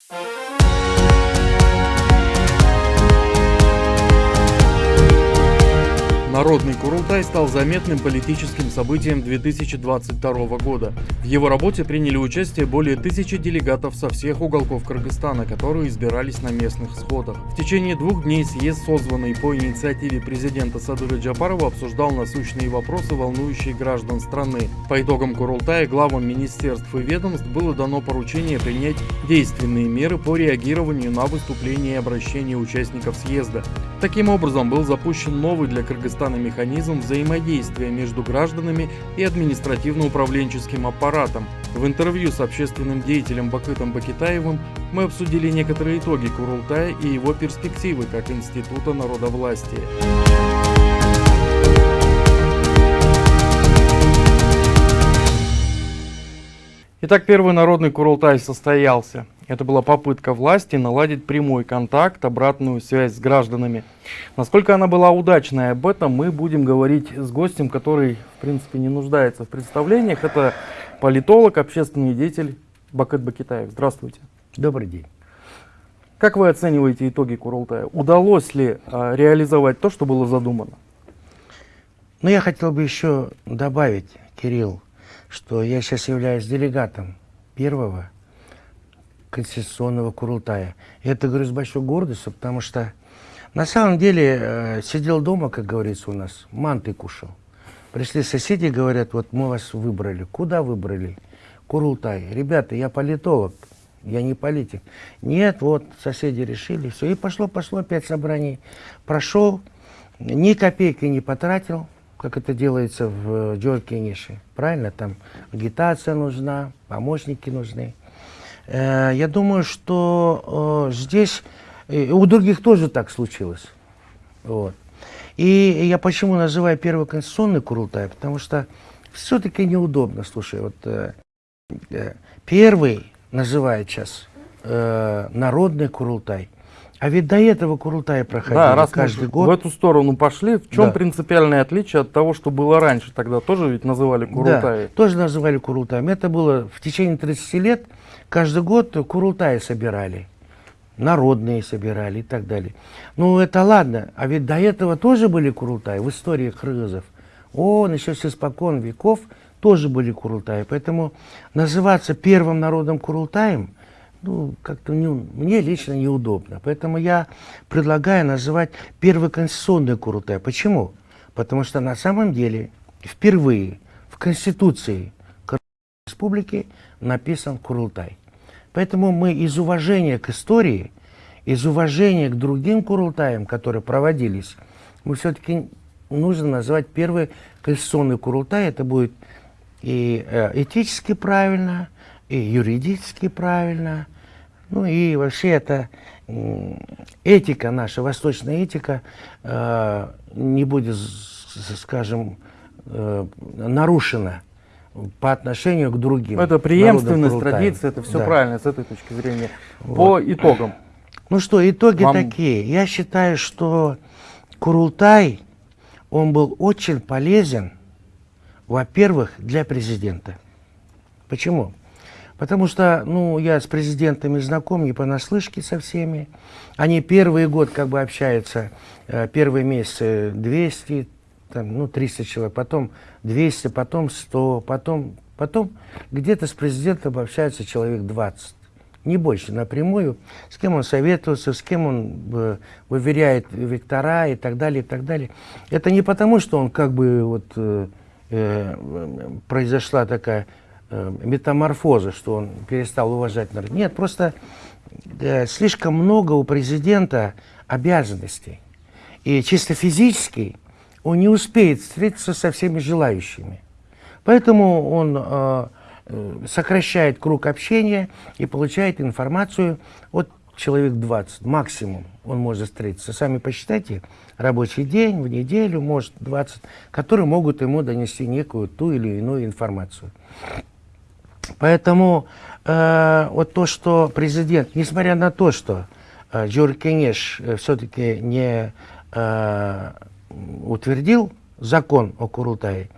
Música Народный Курултай стал заметным политическим событием 2022 года. В его работе приняли участие более тысячи делегатов со всех уголков Кыргызстана, которые избирались на местных сходах. В течение двух дней съезд, созванный по инициативе президента Садыры Джапарова, обсуждал насущные вопросы, волнующие граждан страны. По итогам Курултая главам министерств и ведомств было дано поручение принять действенные меры по реагированию на выступления и обращения участников съезда. Таким образом, был запущен новый для Кыргызстана Казахстана механизм взаимодействия между гражданами и административно-управленческим аппаратом. В интервью с общественным деятелем Бакытом Бакитаевым мы обсудили некоторые итоги Курултая и его перспективы как института народовластия. Итак, первый народный Курултай состоялся. Это была попытка власти наладить прямой контакт, обратную связь с гражданами. Насколько она была удачной, об этом мы будем говорить с гостем, который, в принципе, не нуждается в представлениях. Это политолог, общественный деятель Бакыт Бакитаев. Здравствуйте. Добрый день. Как вы оцениваете итоги Курултая? Удалось ли а, реализовать то, что было задумано? Ну, я хотел бы еще добавить, Кирилл, что я сейчас являюсь делегатом первого Конституционного Курултая. И это говорю с большой гордостью, потому что на самом деле э, сидел дома, как говорится у нас, манты кушал. Пришли соседи, говорят, вот мы вас выбрали. Куда выбрали? Курултай. Ребята, я политолог, я не политик. Нет, вот соседи решили, все. И пошло, пошло, пять собраний. Прошел, ни копейки не потратил, как это делается в Джоркинеше. Правильно? Там агитация нужна, помощники нужны. Э, я думаю, что э, здесь у других тоже так случилось. Вот. И я почему называю первый конституционный Курултай, потому что все-таки неудобно, слушай, вот э, первый называют сейчас народный Курултай, а ведь до этого Курултай проходили да, раз каждый год. в эту сторону пошли, в чем да. принципиальное отличие от того, что было раньше? Тогда тоже ведь называли Курултай? Да, тоже называли Курултаем. Это было в течение 30 лет, каждый год Курултай собирали, народные собирали и так далее. Ну это ладно, а ведь до этого тоже были Курултай в истории кыргызов. О, еще с испокон веков тоже были Курултаи. Поэтому называться первым народом Курултаем – ну, как-то не, мне лично неудобно. Поэтому я предлагаю называть первый конституционный Курултай. Почему? Потому что на самом деле впервые в Конституции Республики написан Курултай. Поэтому мы из уважения к истории, из уважения к другим Курултаям, которые проводились, мы все-таки нужно назвать первый конституционный Курултай. Это будет и э, этически правильно, и юридически правильно, ну и вообще это этика наша, восточная этика э, не будет, скажем, э, нарушена по отношению к другим. Это преемственность, традиция, это все да. правильно с этой точки зрения. Вот. По итогам. Ну что, итоги Вам... такие. Я считаю, что Курултай, он был очень полезен, во-первых, для президента. Почему? Потому что, ну, я с президентами знаком, не понаслышке со всеми. Они первый год как бы общаются, э, первые месяцы 200, там, ну, 300 человек, потом 200, потом 100, потом, потом где-то с президентом общаются человек 20. Не больше, напрямую, с кем он советуется, с кем он э, выверяет вектора и так далее, и так далее. Это не потому, что он как бы вот э, э, произошла такая э, метаморфозы, что он перестал уважать народ. Нет, просто э, слишком много у президента обязанностей. И чисто физически он не успеет встретиться со всеми желающими. Поэтому он э, э сокращает круг общения и получает информацию от человек 20 максимум он может встретиться. Сами посчитайте, рабочий день, в неделю, может 20, которые могут ему донести некую ту или иную информацию. Поэтому э, вот то, что президент, несмотря на то, что э, Джор Кенеш э, все-таки не утвердил закон о Курултае,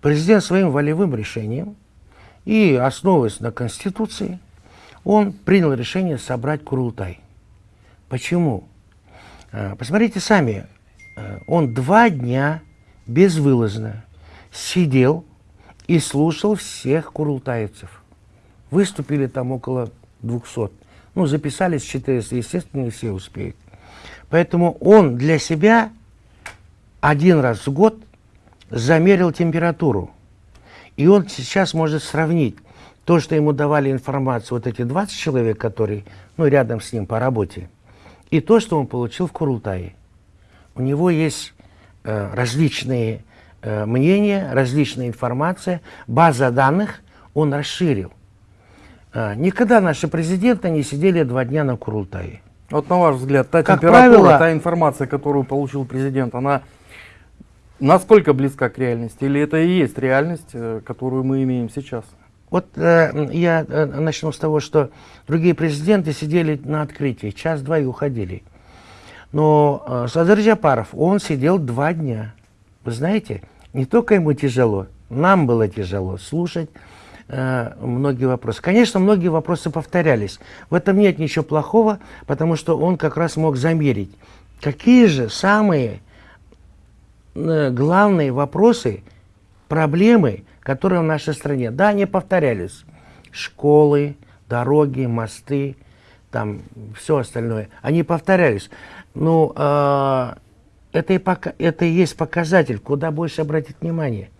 президент своим волевым решением и основываясь на Конституции, он принял решение собрать Курултай. Почему? Э, посмотрите сами, э, он два дня безвылазно сидел и слушал всех курултаевцев. Выступили там около 200. Ну, записались 400, естественно, не все успеют. Поэтому он для себя один раз в год замерил температуру. И он сейчас может сравнить то, что ему давали информацию вот эти 20 человек, которые ну, рядом с ним по работе, и то, что он получил в Курултае. У него есть э, различные э, мнения, различная информация, база данных он расширил. Э, никогда наши президенты не сидели два дня на Курултае. Вот на ваш взгляд, та как температура, правило, та информация, которую получил президент, она насколько близка к реальности? Или это и есть реальность, э, которую мы имеем сейчас? Вот э, я э, начну с того, что другие президенты сидели на открытии, час-два и уходили. Но э, Садыр Джапаров, он сидел два дня. Вы знаете, не только ему тяжело, нам было тяжело слушать э, многие вопросы. Конечно, многие вопросы повторялись. В этом нет ничего плохого, потому что он как раз мог замерить, какие же самые главные вопросы, проблемы, которые в нашей стране. Да, они повторялись. Школы, дороги, мосты, там все остальное. Они повторялись. Ну, э, это, и пока, это и есть показатель, куда больше обратить внимание.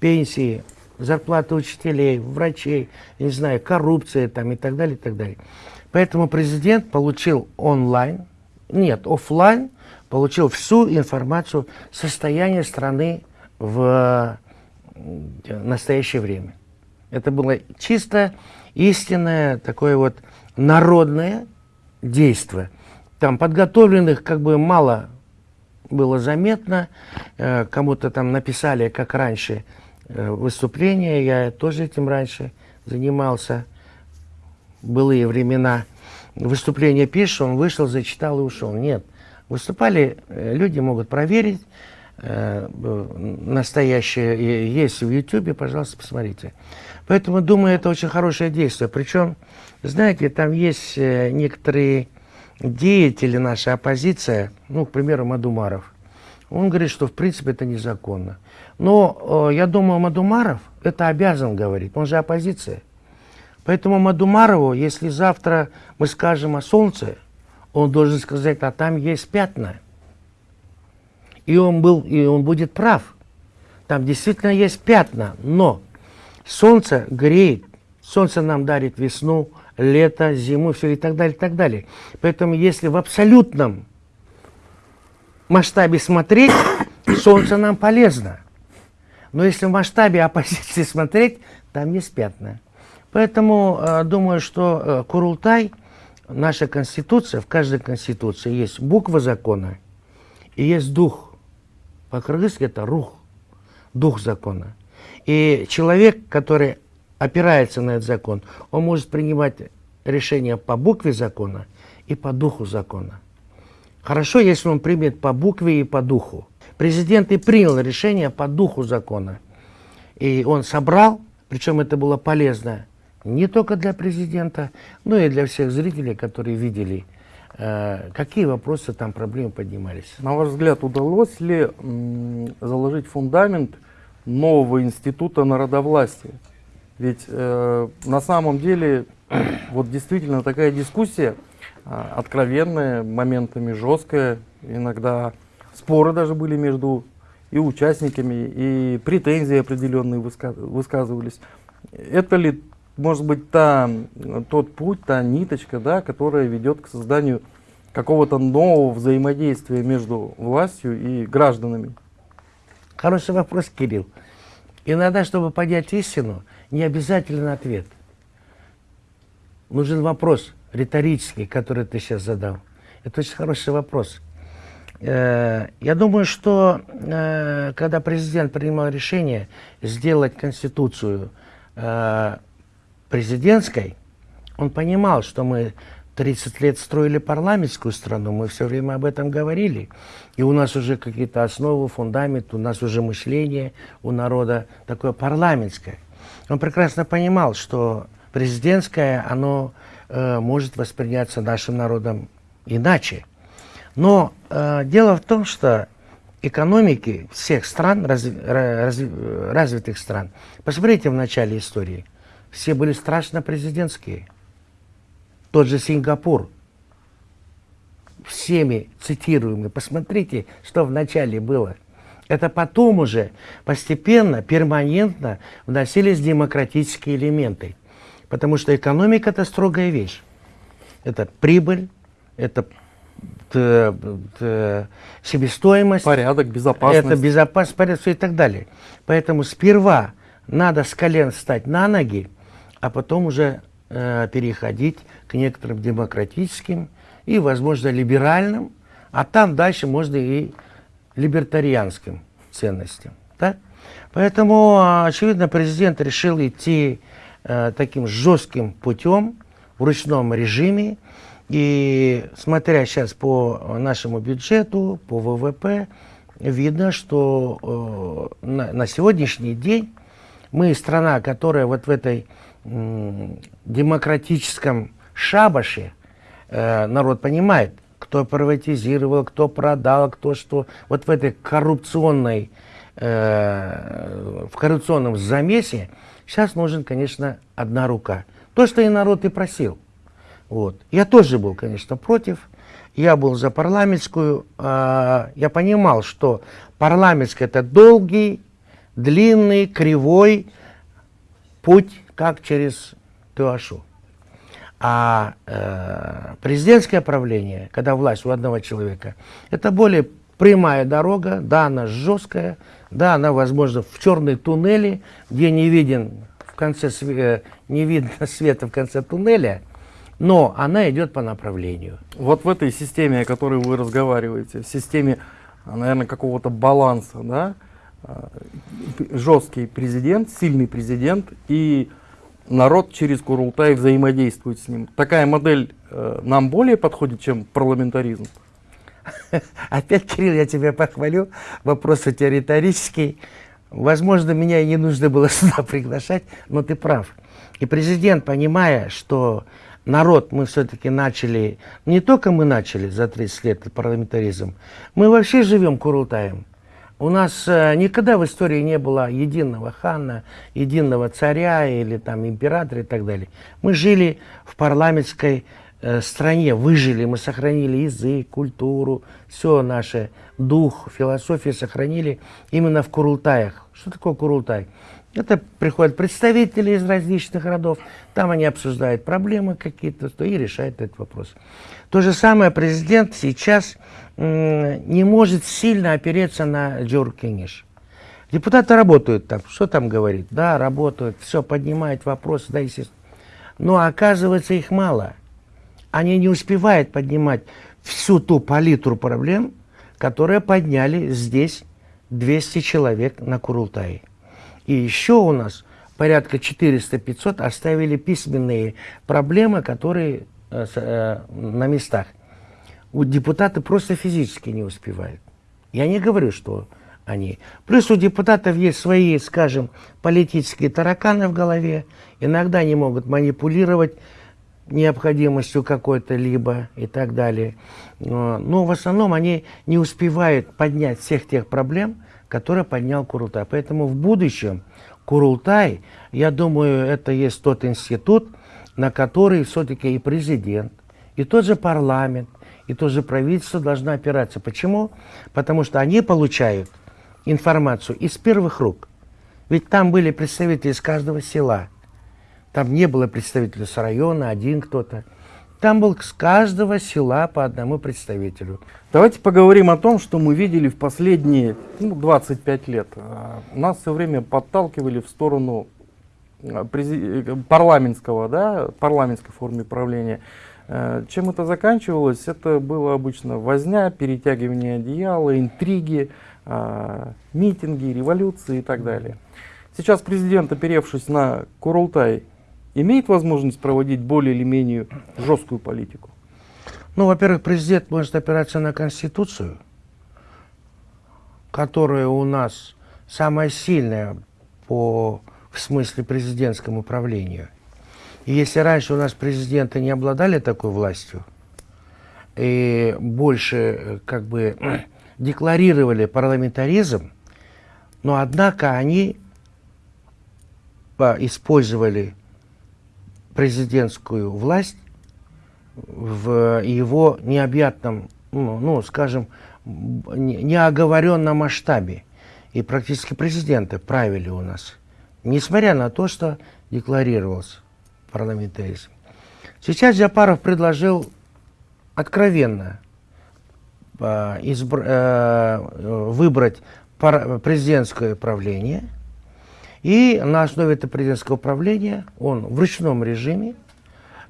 Пенсии, зарплаты учителей, врачей, не знаю, коррупция там и так далее, и так далее. Поэтому президент получил онлайн, нет, офлайн, получил всю информацию состояния страны в настоящее время. Это было чисто истинное такое вот народное действие. Там подготовленных как бы мало было заметно. Э, кому-то там написали, как раньше, э, выступление. Я тоже этим раньше занимался. Былые времена. Выступление пишешь, он вышел, зачитал и ушел. Нет. Выступали, э, люди могут проверить, Э, настоящее есть в Ютубе, пожалуйста, посмотрите. Поэтому, думаю, это очень хорошее действие. Причем, знаете, там есть э, некоторые деятели нашей оппозиции, ну, к примеру, Мадумаров. Он говорит, что в принципе это незаконно. Но э, я думаю, Мадумаров это обязан говорить, он же оппозиция. Поэтому Мадумарову, если завтра мы скажем о солнце, он должен сказать, а там есть пятна. И он, был, и он будет прав. Там действительно есть пятна, но солнце греет, солнце нам дарит весну, лето, зиму, все и так далее, и так далее. Поэтому если в абсолютном масштабе смотреть, солнце нам полезно. Но если в масштабе оппозиции смотреть, там есть пятна. Поэтому э, думаю, что э, Курултай, наша конституция, в каждой конституции есть буква закона и есть дух. По-кыргызски это рух, дух закона. И человек, который опирается на этот закон, он может принимать решения по букве закона и по духу закона. Хорошо, если он примет по букве и по духу. Президент и принял решение по духу закона. И он собрал, причем это было полезно не только для президента, но и для всех зрителей, которые видели Э, какие вопросы там, проблемы поднимались? На ваш взгляд, удалось ли заложить фундамент нового института народовластия? Ведь э, на самом деле, вот действительно такая дискуссия, э, откровенная, моментами жесткая, иногда споры даже были между и участниками, и претензии определенные высказывались. Это ли может быть, та, тот путь, та ниточка, да, которая ведет к созданию какого-то нового взаимодействия между властью и гражданами? Хороший вопрос, Кирилл. Иногда, чтобы понять истину, не обязательно ответ. Нужен вопрос риторический, который ты сейчас задал. Это очень хороший вопрос. Э, я думаю, что э, когда президент принимал решение сделать Конституцию э, президентской, он понимал, что мы 30 лет строили парламентскую страну, мы все время об этом говорили. И у нас уже какие-то основы, фундамент, у нас уже мышление у народа такое парламентское. Он прекрасно понимал, что президентское, оно э, может восприняться нашим народом иначе. Но э, дело в том, что экономики всех стран, раз, раз, развитых стран, посмотрите в начале истории, все были страшно президентские. Тот же Сингапур, всеми цитируемый, посмотрите, что в начале было. Это потом уже постепенно, перманентно вносились демократические элементы. Потому что экономика – это строгая вещь. Это прибыль, это т, т, себестоимость. Порядок, безопасность. Это безопасность, порядок и так далее. Поэтому сперва надо с колен встать на ноги, а потом уже э, переходить к некоторым демократическим и, возможно, либеральным, а там дальше можно и либертарианским ценностям. Так? Поэтому, очевидно, президент решил идти э, таким жестким путем в ручном режиме, и смотря сейчас по нашему бюджету, по ВВП, видно, что э, на, на сегодняшний день мы страна, которая вот в этой демократическом шабаше, э, народ понимает, кто приватизировал, кто продал, кто что. Вот в этой коррупционной, э, в коррупционном замесе сейчас нужен, конечно, одна рука. То, что и народ и просил. Вот. Я тоже был, конечно, против. Я был за парламентскую. Э, я понимал, что парламентская это долгий, длинный, кривой путь, как через Туашу. А э, президентское правление, когда власть у одного человека, это более прямая дорога, да, она жесткая, да, она, возможно, в черной туннеле, где не виден в конце э, не видно света в конце туннеля, но она идет по направлению. Вот в этой системе, о которой вы разговариваете, в системе, наверное, какого-то баланса, да, э, жесткий президент, сильный президент и народ через Курултай взаимодействует с ним. Такая модель э, нам более подходит, чем парламентаризм? Опять, Кирилл, я тебя похвалю. Вопрос у тебя риторический. Возможно, меня и не нужно было сюда приглашать, но ты прав. И президент, понимая, что народ мы все-таки начали, не только мы начали за 30 лет парламентаризм, мы вообще живем Курултаем. У нас э, никогда в истории не было единого хана, единого царя или там императора и так далее. Мы жили в парламентской э, стране, выжили, мы сохранили язык, культуру, все наше, дух, философию сохранили именно в Курултаях. Что такое Курултай? Это приходят представители из различных родов, там они обсуждают проблемы какие-то и решают этот вопрос. То же самое президент сейчас не может сильно опереться на Джор Кениш. Депутаты работают там, что там говорит? Да, работают, все, поднимают вопросы, да, естественно. Но оказывается их мало. Они не успевают поднимать всю ту палитру проблем, которые подняли здесь 200 человек на Курултае. И еще у нас порядка 400-500 оставили письменные проблемы, которые на местах. У депутаты просто физически не успевают. Я не говорю, что они. Плюс у депутатов есть свои, скажем, политические тараканы в голове. Иногда они могут манипулировать необходимостью какой-то либо и так далее. Но, в основном они не успевают поднять всех тех проблем, который поднял Курултай. Поэтому в будущем Курултай, я думаю, это есть тот институт, на который все-таки и президент, и тот же парламент, и то же правительство должно опираться. Почему? Потому что они получают информацию из первых рук. Ведь там были представители из каждого села. Там не было представителя с района, один кто-то. Там был с каждого села по одному представителю. Давайте поговорим о том, что мы видели в последние ну, 25 лет. А, нас все время подталкивали в сторону парламентского, да, парламентской формы правления. А, чем это заканчивалось? Это было обычно возня, перетягивание одеяла, интриги, митинги, революции и так далее. Сейчас президент, оперевшись на Курултай, имеет возможность проводить более или менее жесткую политику? Ну, во-первых, президент может опираться на Конституцию, которая у нас самая сильная по, в смысле президентскому управлению. И если раньше у нас президенты не обладали такой властью, и больше э, как бы декларировали парламентаризм, но однако они использовали президентскую власть в его необъятном, ну, ну скажем, неоговоренном масштабе. И практически президенты правили у нас, несмотря на то, что декларировался парламентаризм. Сейчас Джапаров предложил откровенно э, избр, э, выбрать пар, президентское правление, и на основе этого президентского правления он в ручном режиме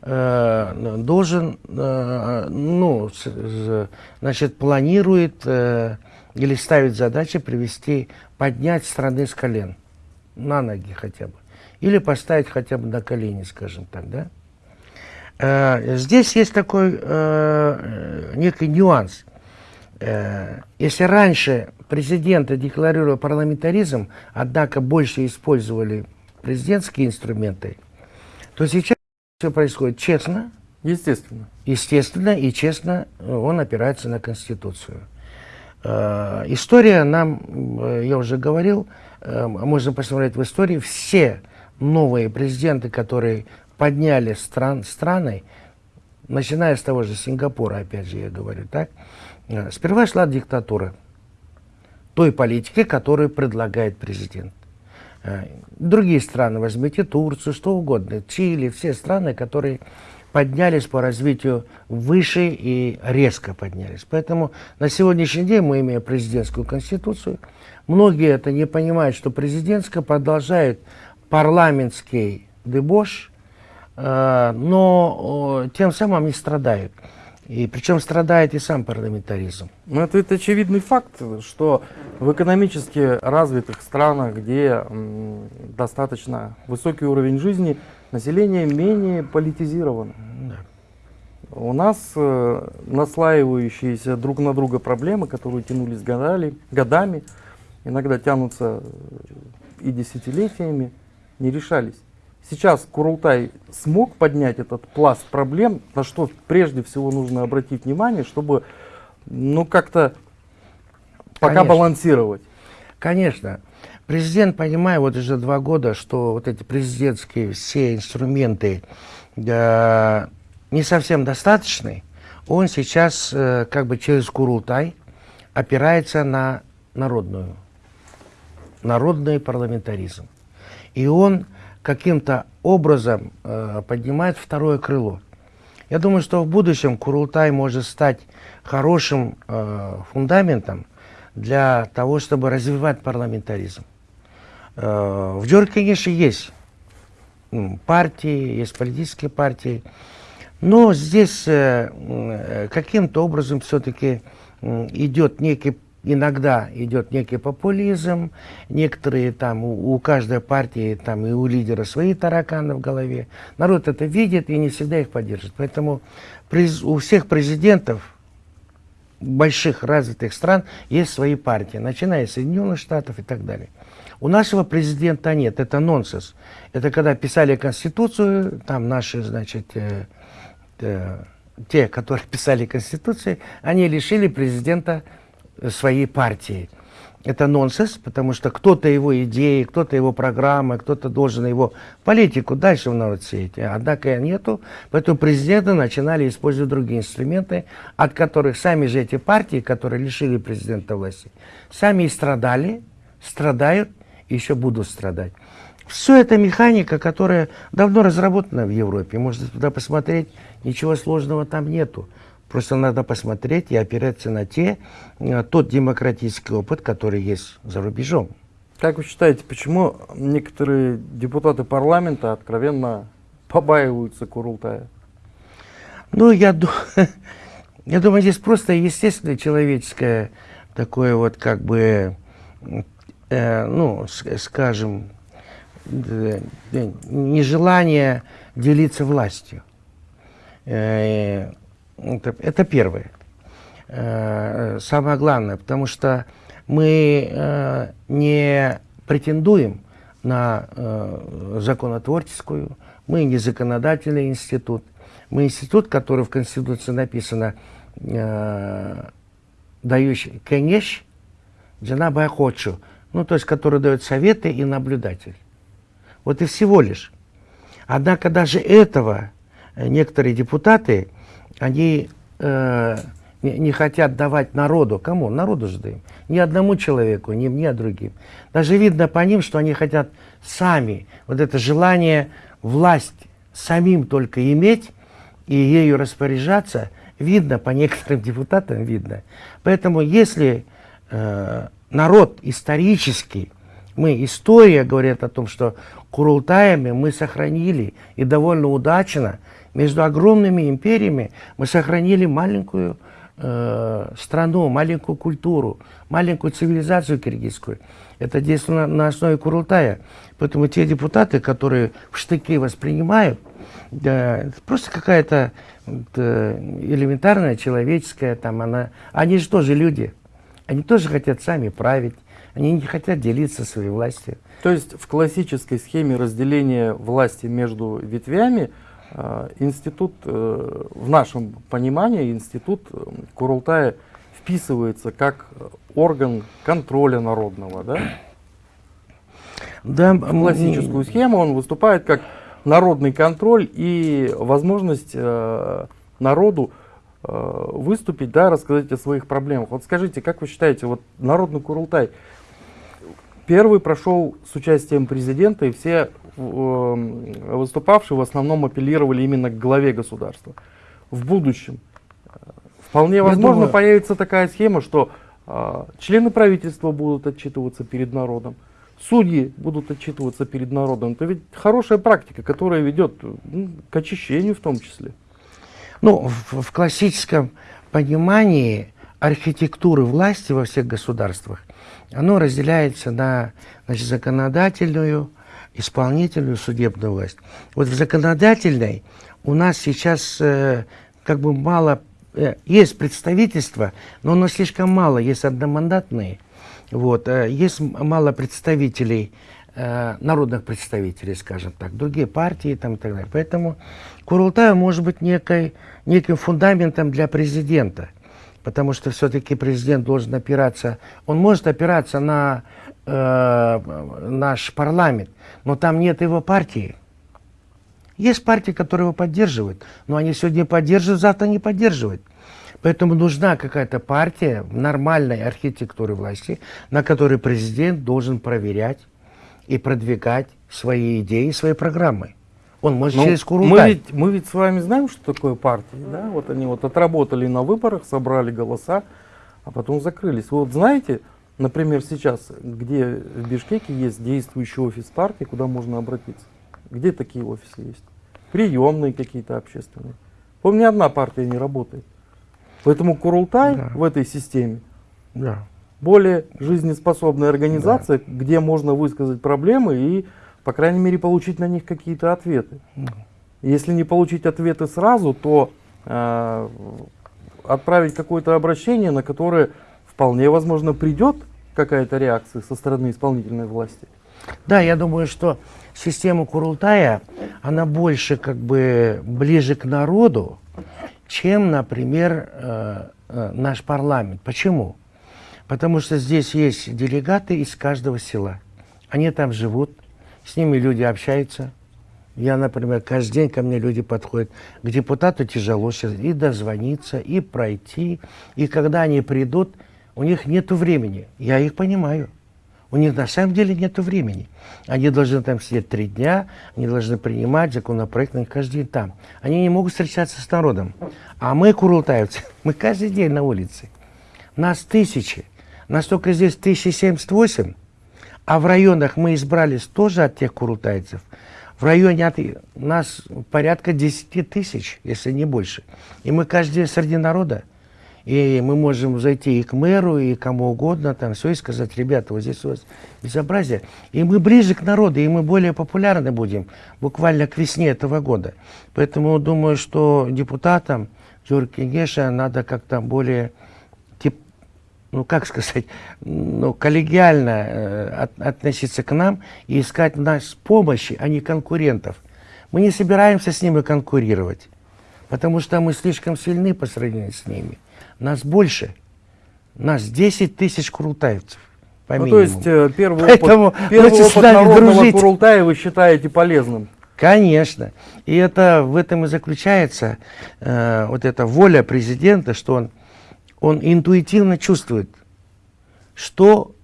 э, должен, э, ну, с, значит, планирует э, или ставит задачу привести, поднять страны с колен, на ноги хотя бы, или поставить хотя бы на колени, скажем так, да. Э, здесь есть такой э, некий нюанс. Э, если раньше президенты декларировали парламентаризм, однако больше использовали президентские инструменты, то сейчас все происходит честно. Естественно. Естественно и честно он опирается на Конституцию. История нам, я уже говорил, можно посмотреть в истории, все новые президенты, которые подняли стран, страны, начиная с того же Сингапура, опять же я говорю, так, э, сперва шла диктатура той политики, которую предлагает президент. Э, другие страны, возьмите Турцию, что угодно, Чили, все страны, которые поднялись по развитию выше и резко поднялись. Поэтому на сегодняшний день мы имеем президентскую конституцию. Многие это не понимают, что президентская продолжает парламентский дебош, Э, но тем самым не страдают. И причем страдает и сам парламентаризм. Ну, это, это очевидный факт, что в экономически развитых странах, где достаточно высокий уровень жизни, население менее политизировано. Да. У нас э, наслаивающиеся друг на друга проблемы, которые тянулись годами, годами иногда тянутся и десятилетиями, не решались. Сейчас Курултай смог поднять этот пласт проблем, на что прежде всего нужно обратить внимание, чтобы ну как-то пока Конечно. балансировать. Конечно. Президент, понимаю, вот уже два года, что вот эти президентские все инструменты э, не совсем достаточны. Он сейчас э, как бы через Курултай опирается на народную, народный парламентаризм. И он каким-то образом э, поднимает второе крыло. Я думаю, что в будущем Курултай может стать хорошим э, фундаментом для того, чтобы развивать парламентаризм. Э, в Джорджии, конечно, есть партии, есть политические партии, но здесь э, каким-то образом все-таки идет некий иногда идет некий популизм, некоторые там, у, у каждой партии там и у лидера свои тараканы в голове. Народ это видит и не всегда их поддержит. Поэтому у всех президентов больших развитых стран есть свои партии, начиная с Соединенных Штатов и так далее. У нашего президента нет, это нонсенс. Это когда писали Конституцию, там наши, значит, э, э, те, которые писали Конституцию, они лишили президента своей партии. Это нонсенс, потому что кто-то его идеи, кто-то его программы, кто-то должен его политику дальше в народ сеять. Однако нету, поэтому президенты начинали использовать другие инструменты, от которых сами же эти партии, которые лишили президента власти, сами и страдали, страдают и еще будут страдать. Все это механика, которая давно разработана в Европе. Можно туда посмотреть, ничего сложного там нету. Просто надо посмотреть и опираться на те, э, тот демократический опыт, который есть за рубежом. Как вы считаете, почему некоторые депутаты парламента откровенно побаиваются Курултая? Ну, я, я думаю, здесь просто естественное человеческое такое вот как бы, э, ну, скажем, э, нежелание делиться властью. Э, это, это первое. Э, самое главное, потому что мы э, не претендуем на э, законотворческую Мы не законодательный институт. Мы институт, который в Конституции написано, дающий кенеш, джанаба хочу, ну, то есть, который дает советы и наблюдатель. Вот и всего лишь. Однако даже этого некоторые депутаты, они э, не, не хотят давать народу. Кому? Народу же даем. Ни одному человеку, ни мне, а другим. Даже видно по ним, что они хотят сами, вот это желание власть самим только иметь и ею распоряжаться, видно по некоторым депутатам, видно. Поэтому если э, народ исторический, мы, история говорит о том, что Курултаями мы сохранили и довольно удачно между огромными империями мы сохранили маленькую э, страну, маленькую культуру, маленькую цивилизацию киргизскую. Это действует на, на основе Курултая. Поэтому те депутаты, которые в штыки воспринимают, да, просто какая-то элементарная, человеческая, там она, они же тоже люди. Они тоже хотят сами править. Они не хотят делиться своей властью. То есть в классической схеме разделения власти между ветвями э, институт, э, в нашем понимании, институт э, Курултая вписывается как орган контроля народного, да? Да. В классическую схему он выступает как народный контроль и возможность народу выступить, да, рассказать о своих проблемах. Вот скажите, как вы считаете, вот народный Курултай – Первый прошел с участием президента, и все э, выступавшие в основном апеллировали именно к главе государства. В будущем э, вполне возможно думаю... появится такая схема, что э, члены правительства будут отчитываться перед народом, судьи будут отчитываться перед народом. Это ведь хорошая практика, которая ведет ну, к очищению в том числе. Ну, в, в классическом понимании архитектуры власти во всех государствах оно разделяется на значит, законодательную, исполнительную, судебную власть. Вот в законодательной у нас сейчас э, как бы мало, э, есть представительство, но оно слишком мало, есть одномандатные, вот, э, есть мало представителей, э, народных представителей, скажем так, другие партии там, и так далее. Поэтому Курултай может быть некой, неким фундаментом для президента – потому что все-таки президент должен опираться, он может опираться на э, наш парламент, но там нет его партии. Есть партии, которые его поддерживают, но они сегодня поддерживают, завтра не поддерживают. Поэтому нужна какая-то партия нормальной архитектуры власти, на которой президент должен проверять и продвигать свои идеи, свои программы. Он может ну, через Курултай. Мы ведь, мы ведь с вами знаем, что такое партии. Да? Вот они вот отработали на выборах, собрали голоса, а потом закрылись. Вы вот знаете, например, сейчас, где в Бишкеке есть действующий офис партии, куда можно обратиться? Где такие офисы есть? Приемные какие-то общественные. Помню, одна партия не работает. Поэтому Курултай да. в этой системе да. более жизнеспособная организация, да. где можно высказать проблемы и по крайней мере, получить на них какие-то ответы. Если не получить ответы сразу, то э, отправить какое-то обращение, на которое вполне возможно придет какая-то реакция со стороны исполнительной власти. Да, я думаю, что система Курултая, она больше как бы ближе к народу, чем, например, э, э, наш парламент. Почему? Потому что здесь есть делегаты из каждого села. Они там живут, с ними люди общаются. Я, например, каждый день ко мне люди подходят. К депутату тяжело сейчас и дозвониться, и пройти. И когда они придут, у них нет времени. Я их понимаю. У них на самом деле нет времени. Они должны там сидеть три дня, они должны принимать законопроект, они каждый день там. Они не могут встречаться с народом. А мы, курултаевцы, мы каждый день на улице. Нас тысячи. Настолько здесь 1078, а в районах мы избрались тоже от тех курултайцев. В районе от нас порядка 10 тысяч, если не больше. И мы каждый среди народа. И мы можем зайти и к мэру, и кому угодно, там все, и сказать, ребята, вот здесь у вас безобразие. И мы ближе к народу, и мы более популярны будем буквально к весне этого года. Поэтому думаю, что депутатам Джорджа Геша надо как-то более ну как сказать, ну, коллегиально э, от, относиться к нам и искать нас помощи, а не конкурентов. Мы не собираемся с ними конкурировать, потому что мы слишком сильны по сравнению с ними. Нас больше. Нас 10 тысяч курултаевцев. По Ну, то есть первый Поэтому опыт, первый опыт народного дружить. Курултая вы считаете полезным? Конечно. И это в этом и заключается э, вот эта воля президента, что он, он интуитивно чувствует, что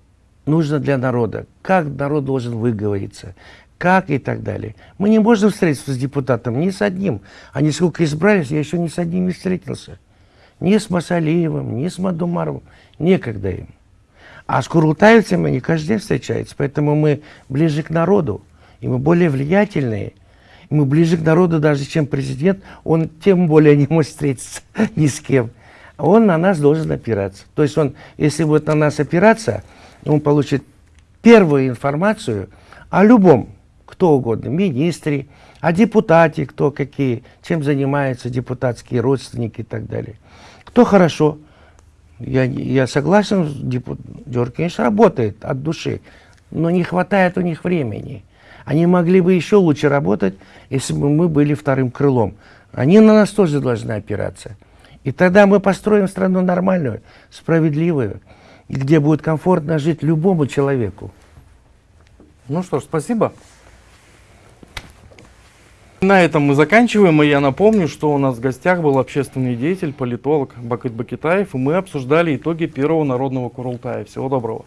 нужно для народа, как народ должен выговориться, как и так далее. Мы не можем встретиться с депутатом ни с одним. Они сколько избрались, я еще ни с одним не встретился. Ни с Масалиевым, ни с Мадумаровым. Некогда им. А с курултаевцами они каждый день встречаются. Поэтому мы ближе к народу. И мы более влиятельные. И мы ближе к народу даже, чем президент. Он тем более не может встретиться ни с кем. Он на нас должен опираться. То есть он, если будет на нас опираться, он получит первую информацию о любом, кто угодно, министре, о депутате, кто какие, чем занимаются депутатские родственники и так далее. Кто хорошо, я, я согласен, депут... Дёркинш работает от души, но не хватает у них времени. Они могли бы еще лучше работать, если бы мы были вторым крылом. Они на нас тоже должны опираться. И тогда мы построим страну нормальную, справедливую, где будет комфортно жить любому человеку. Ну что ж, спасибо. На этом мы заканчиваем, и я напомню, что у нас в гостях был общественный деятель, политолог Бакыт Бакитаев, и мы обсуждали итоги первого народного Курултая. Всего доброго.